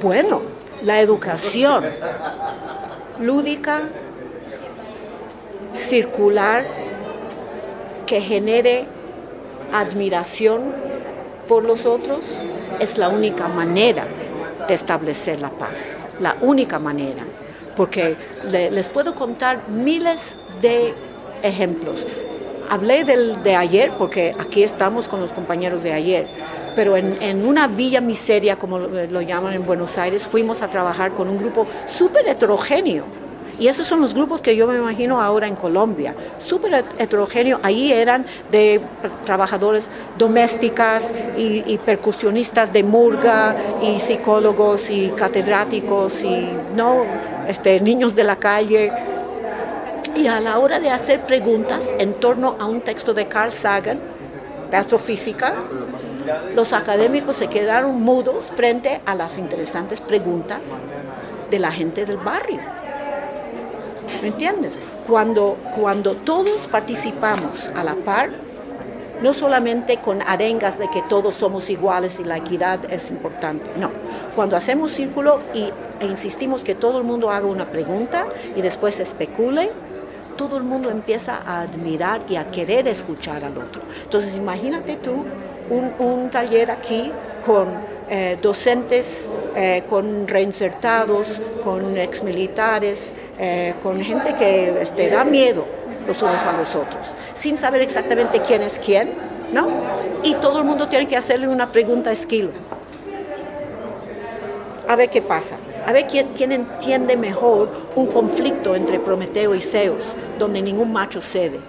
Bueno, la educación lúdica, circular, que genere admiración por los otros, es la única manera de establecer la paz, la única manera, porque les puedo contar miles de ejemplos. Hablé del, de ayer, porque aquí estamos con los compañeros de ayer, pero en, una villa miseria, como lo, llaman en Buenos Aires, fuimos a trabajar con un grupo súper heterogéneo. Y esos son los grupos que yo me imagino ahora en Colombia, súper heterogéneo. Ahí eran de trabajadores domésticas y, y, percusionistas de murga y psicólogos y catedráticos y no este, niños de la calle. Y a la hora de hacer preguntas en torno a un texto de Carl Sagan, de astrofísica, los académicos se quedaron mudos frente a las interesantes preguntas de la gente del barrio. ¿Me entiendes? Cuando, cuando todos participamos a la par, no solamente con arengas de que todos somos iguales y la equidad es importante, no. Cuando hacemos círculo y, e insistimos que todo el mundo haga una pregunta y después especule, todo el mundo empieza a admirar y a querer escuchar al otro. Entonces imagínate tú un, taller aquí con eh, docentes, eh, con reinsertados, con exmilitares, eh, con gente que este, da miedo los unos a los otros, sin saber exactamente quién es quién, ¿no? Y todo el mundo tiene que hacerle una pregunta a Esquilo. A ver qué pasa, a ver quién, quién entiende mejor un conflicto entre Prometeo y Zeus, donde ningún macho cede.